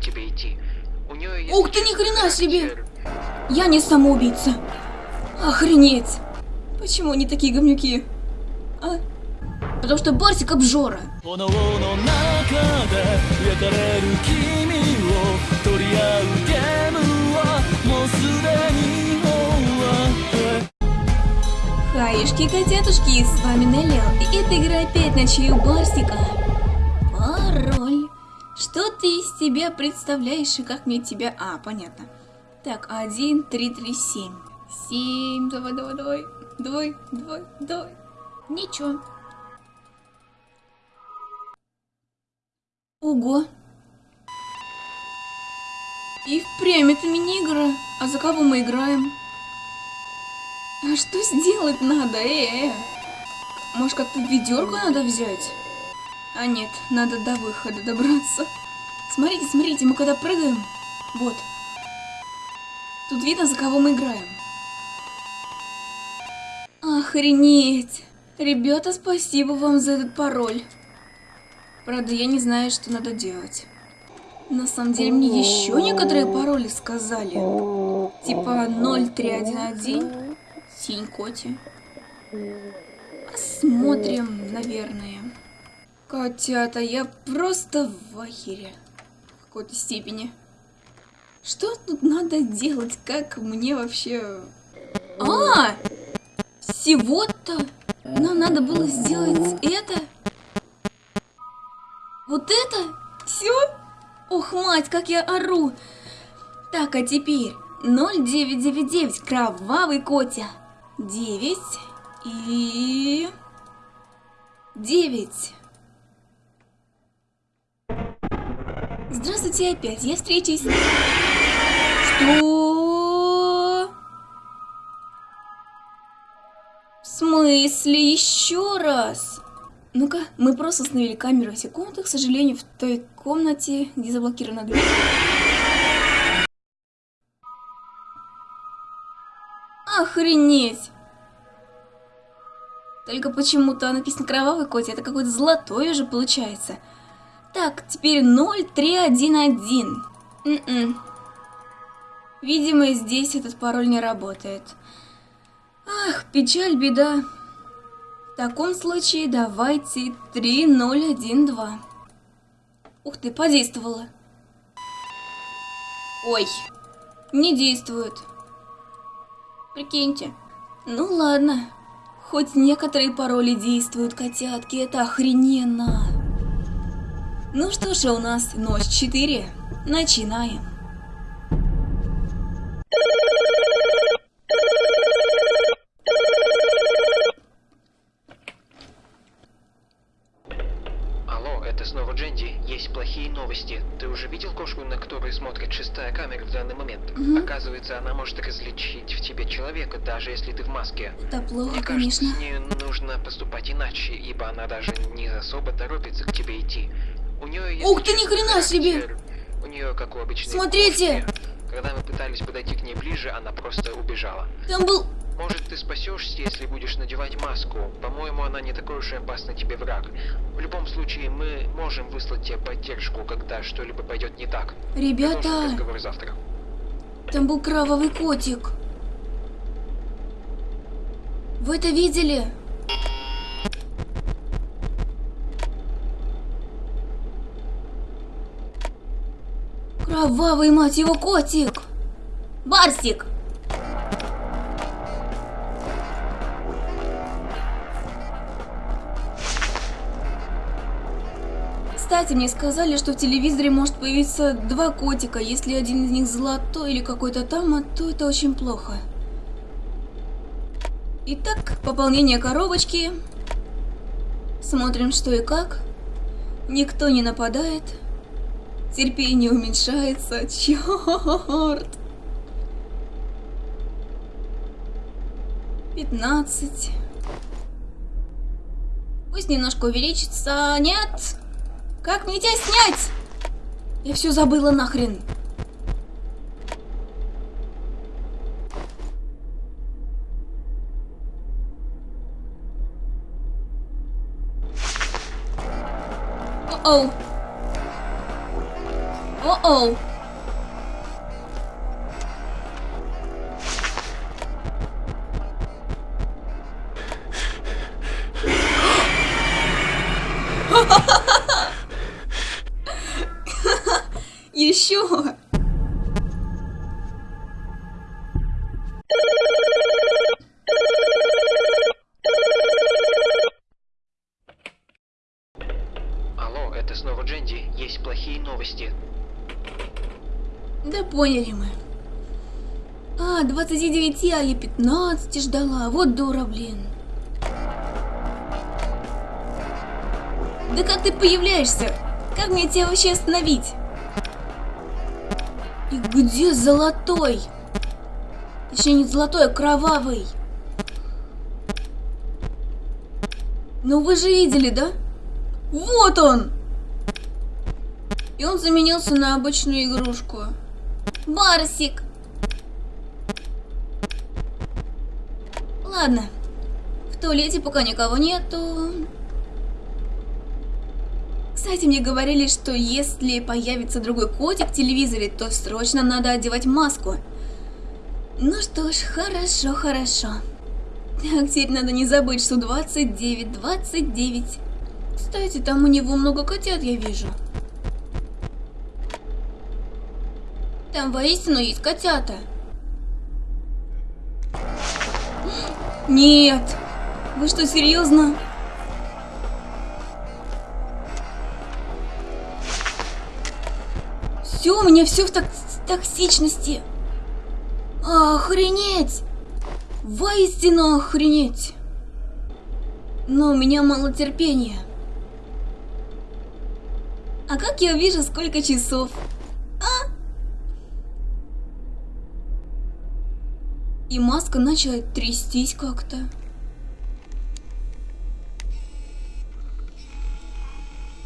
тебе идти. У нее есть Ух ты, ни хрена себе! Я не самоубийца. Охренеть. Почему они такие говнюки? А? Потому что Барсик обжора. Хаешки, котятушки, с вами Нелли, и эта игра опять на чью Барсика. Что ты из себя представляешь и как мне тебя... А, понятно. Так, один, три, три, семь. Семь, давай, давай, давай. Давай, давай, давай. Ничего. Ого. И впрямь это мини-игра. А за кого мы играем? А что сделать надо, э, э? Может, как-то ведерко надо взять? А нет, надо до выхода добраться. Смотрите, смотрите, мы когда прыгаем... Вот. Тут видно, за кого мы играем. Охренеть! Ребята, спасибо вам за этот пароль. Правда, я не знаю, что надо делать. На самом деле, мне еще некоторые пароли сказали. Типа 0311, синь коти. Посмотрим, наверное. Котята, я просто в ахере. В какой-то степени. Что тут надо делать? Как мне вообще... А! Всего-то нам надо было сделать это? Вот это? Все? Ох, мать, как я ору! Так, а теперь 0999, кровавый Котя. 9 и... 9. Здравствуйте опять, я встречусь. Что? В смысле еще раз? Ну-ка, мы просто установили камеру в комнатах, к сожалению, в той комнате, где заблокирована дверь. Охренеть! Только почему-то написано кровавый котик, это какой-то золотой уже получается. Так, теперь 0311. М-м. Видимо, здесь этот пароль не работает. Ах, печаль, беда. В таком случае давайте 3012. Ух ты, подействовало. Ой, не действует. Прикиньте. Ну ладно. Хоть некоторые пароли действуют, котятки, это охрененно. Ну что ж, у нас ночь 4. Начинаем. Алло, это снова Дженди. Есть плохие новости. Ты уже видел кошку, на которой смотрит шестая камера в данный момент? Оказывается, она может различить в тебе человека, даже если ты в маске. Это плохо, Мне кажется, конечно. с ней нужно поступать иначе, ибо она даже не особо торопится к тебе идти. У нее есть Ух ты, ни хрена себе! У нее как у обычной Смотрите! Когда мы пытались подойти к ней ближе, она просто убежала. Там был... Может, ты спасешься, если будешь надевать маску. По-моему, она не такой уж и опасный тебе враг. В любом случае, мы можем выслать тебе поддержку, когда что-либо пойдет не так. Ребята, разговор завтра. там был кровавый котик. Вы это видели? Кровавый, мать его, котик! Барсик! Кстати, мне сказали, что в телевизоре может появиться два котика. Если один из них золотой или какой-то там, а то это очень плохо. Итак, пополнение коробочки. Смотрим, что и как. Никто не нападает. Терпение уменьшается. Черт. 15. Пусть немножко увеличится. Нет. Как мне тебя снять? Я все забыла нахрен. О-оу. О! О-оу. Еще. Да поняли мы. А, 29, а я 15 ждала. Вот дура, блин. Да как ты появляешься? Как мне тебя вообще остановить? И где золотой? Точнее, не золотой, а кровавый. Ну вы же видели, да? Вот он! И он заменился на обычную игрушку. Барсик! Ладно. В туалете пока никого нету. Кстати, мне говорили, что если появится другой котик в телевизоре, то срочно надо одевать маску. Ну что ж, хорошо, хорошо. Так, теперь надо не забыть, что 29, 29. Кстати, там у него много котят, я вижу. Там воистину есть котята. Нет! Вы что, серьезно? Все, у меня все в так токсичности. Охренеть! Воистину охренеть! Но у меня мало терпения. А как я вижу, сколько часов? А? И маска начала трястись как-то.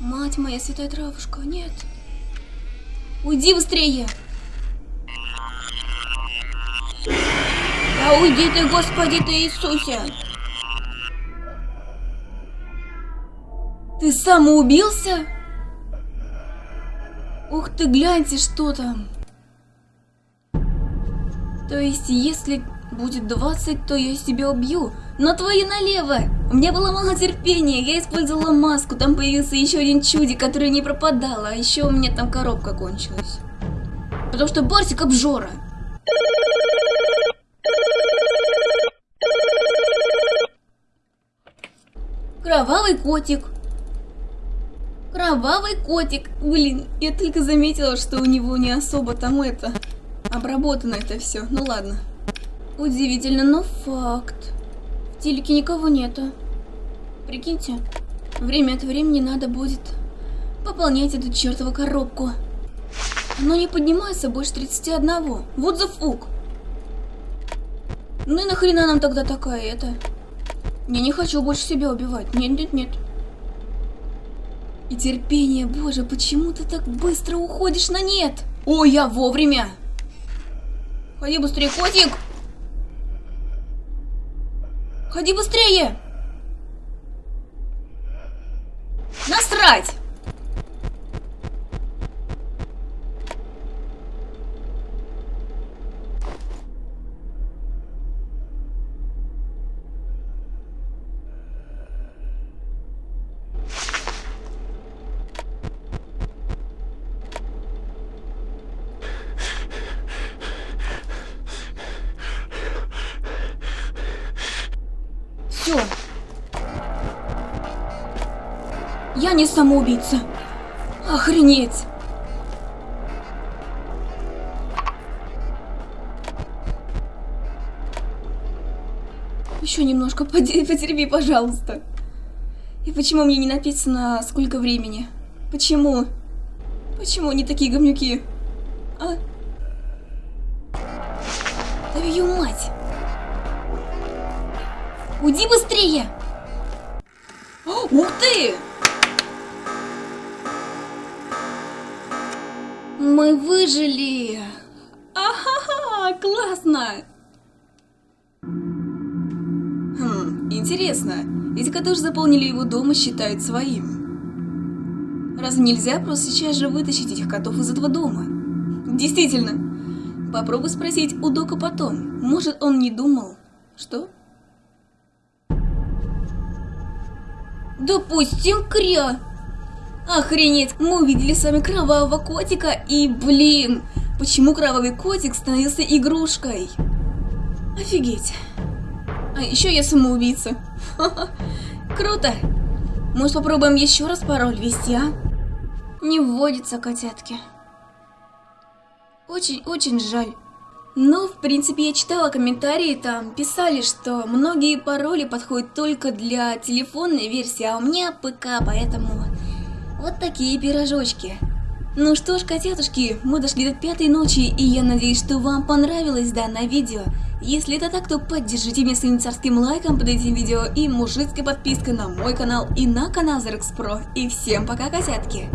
Мать моя, святая травушка, нет. Уйди быстрее! Да уйди ты, Господи ты Иисусе! Ты самоубился? Ух ты, гляньте, что там. То есть, если будет 20, то я себя убью. Но твои налево! У меня было мало терпения, я использовала маску, там появился еще один чудик, который не пропадал, а еще у меня там коробка кончилась. Потому что Барсик обжора. Кровавый котик. Кровавый котик. Блин, я только заметила, что у него не особо там это... Обработано это все. Ну ладно. Удивительно, но факт. В телеке никого нету. Прикиньте, время от времени надо будет пополнять эту чертову коробку. Оно не поднимается больше 31. Вот за фук. Ну и нахрена нам тогда такая это? Я не хочу больше себя убивать. Нет, нет, нет. И терпение, боже, почему ты так быстро уходишь на нет? О, я вовремя! Ходи быстрее, котик! Ходи быстрее! Насрать! Все. Я не самоубийца. Охренеть. Еще немножко потерпи, пожалуйста. И почему мне не написано, сколько времени? Почему? Почему они такие говнюки? А? Твою мать! Уйди быстрее! О, ух ты! Мы выжили! Ахаха, классно! Хм, интересно, эти которые заполнили его дом и считают своим. Разве нельзя просто сейчас же вытащить этих котов из этого дома? Действительно. Попробуй спросить у Дока потом. Может, он не думал. Что? Допустим, кря. Охренеть, мы увидели с вами кровавого котика и, блин, почему кровавый котик становился игрушкой? Офигеть. А еще я самоубийца. Круто. Может попробуем еще раз пароль ввести, а? Не вводится котятки. Очень-очень жаль. Но, в принципе, я читала комментарии, там писали, что многие пароли подходят только для телефонной версии, а у меня ПК, поэтому вот такие пирожочки. Ну что ж, котятушки, мы дошли до пятой ночи, и я надеюсь, что вам понравилось данное видео. Если это так, то поддержите меня своим царским лайком под этим видео и мужицкой подпиской на мой канал и на канал Zerx Pro. И всем пока, котятки!